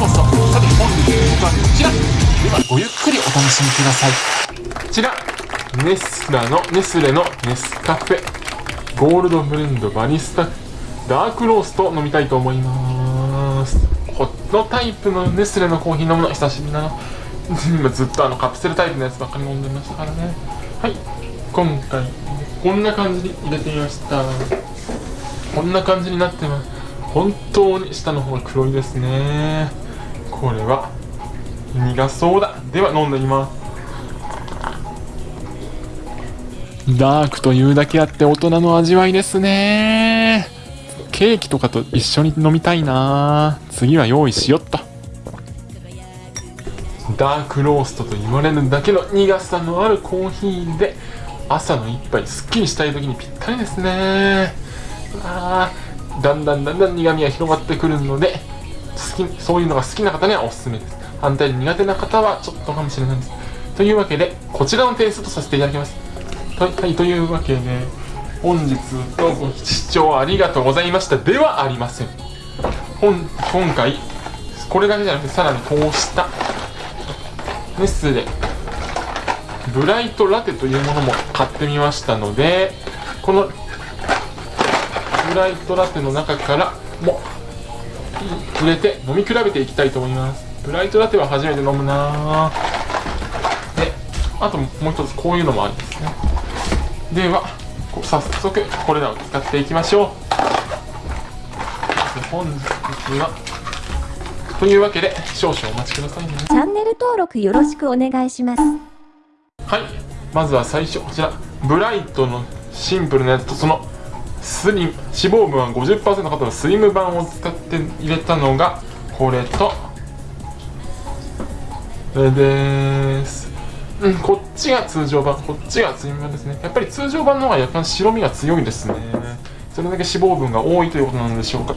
こそさて本日の僕はこちらではごゆっくりお楽しみください。こちらネスラのネスレのネスカフェ。ゴールドブレンドバリスタダークロースト飲みたいと思います。このタイプのネスレのコーヒー飲むの久しぶりだな。今ずっとあのカプセルタイプのやつばっかり飲んでましたからね。はい。今回こんな感じに入れてみました。こんな感じになってます。本当に下の方が黒いですね。これは苦そうだ。では飲んでみます。ダークというだけあって大人の味わいですね。ケーキとかと一緒に飲みたいな。次は用意しよっと。ダークローストと言われるだけの苦さのあるコーヒーで朝の一杯すっきりしたい時にぴったりですね。あだんだんだんだん苦味が広がってくるのでそういうのが好きな方にはおすすめです。反対に苦手な方はちょっとかもしれないです。というわけでこちらの点数とさせていただきます。はい、というわけで本日のご視聴ありがとうございました。ではありません。本今回これだけじゃなくてさらにこうしたネスレブライトラテというものも買ってみましたのでこのブライトラテの中からも入れて飲み比べていきたいと思います。ブライトラテは初めて飲むな。であともう一つこういうのもあるんですね。では早速これらを使っていきましょう。本日はというわけで少々お待ちくださいね。チャンネル登録よろしくお願いします。はい。まずは最初こちら。ブライトのシンプルなやつとそのスリム脂肪分は50%の方のスリム版を使って入れたのがこれと。これです。うんこっちが通常版こっちがスリム版ですね。やっぱり通常版の方が若干白身が強いですね。それだけ脂肪分が多いということなんでしょうか。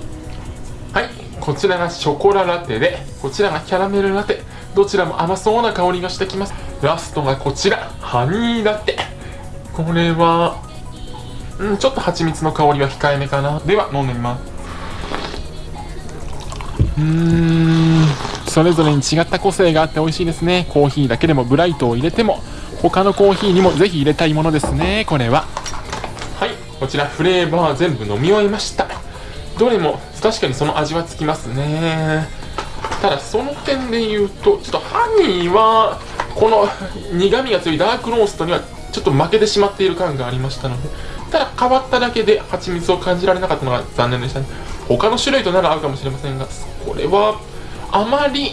はいこちらがショコララテでこちらがキャラメルラテ。どちらも甘そうな香りがしてきます。ラストがこちらハニーラテ。これはうんちょっと蜂蜜の香りは控えめかな。では飲んでみます。うーん。それぞれに違った個性があって美味しいですね。コーヒーだけでもブライトを入れても他のコーヒーにもぜひ入れたいものですね。これは。はい。こちらフレーバー全部飲み終えました。どれも確かにその味はつきますね。ただその点で言うとちょっとハニーはこの苦味が強いダークローストにはちょっと負けてしまっている感がありましたのでただ変わっただけで蜂蜜を感じられなかったのが残念でしたね。他の種類となら合うかもしれませんがこれはあまり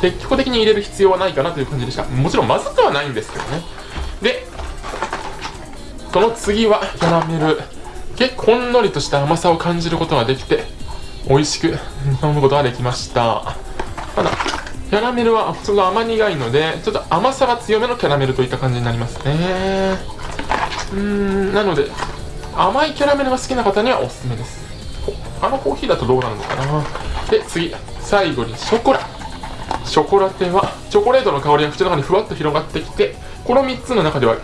積極的に入れる必要はないかなという感じでした。もちろんまずくはないんですけどね。でその次はキャラメル。結構ほんのりとした甘さを感じることができて美味しく 飲むことができました。ただキャラメルはちょっと甘苦いのでちょっと甘さが強めのキャラメルといった感じになりますね。うんなので甘いキャラメルが好きな方にはおすすめです。あのコーヒーだとどうなるのかな。で次最後にショコラ。ショコラテはチョコレートの香りが口の中にふわっと広がってきてこの3つの中では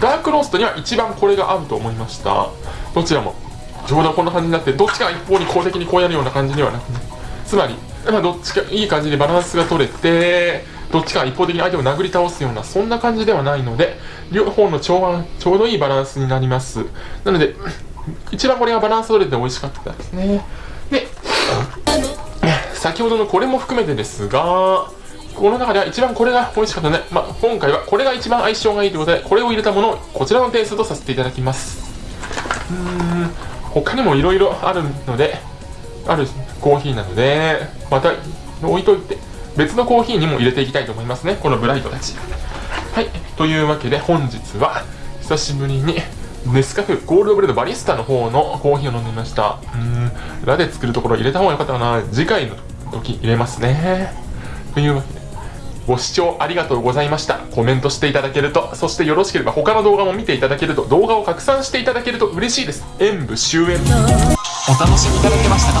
ダークローストには一番これが合うと思いました。どちらもちょうどこんな感じになってどっちかが一方に公的にこうやるような感じではなくつまり、まあ、どっちかいい感じにバランスが取れてどっちか一方的に相手を殴り倒すようなそんな感じではないので両方の調和ちょうどいいバランスになります。なので一番これがバランス取れて美味しかったですね。で先ほどのこれも含めてですがこの中では一番これが美味しかったね、まあ、今回はこれが一番相性がいいということでこれを入れたものをこちらの点数とさせていただきます。うーん他にもいろいろあるのであるコーヒーなのでまた置いといて。別のコーヒーにも入れていきたいと思いますね。このブライトたち。はい。というわけで本日は久しぶりにネスカフェゴールドブレードバリスタの方のコーヒーを飲んでみました。うん。ラで作るところ入れた方が良かったかな。次回の時入れますね。というわけでご視聴ありがとうございました。コメントしていただけると。そしてよろしければ他の動画も見ていただけると動画を拡散していただけると嬉しいです。演武終演。お楽しみいただけましたか？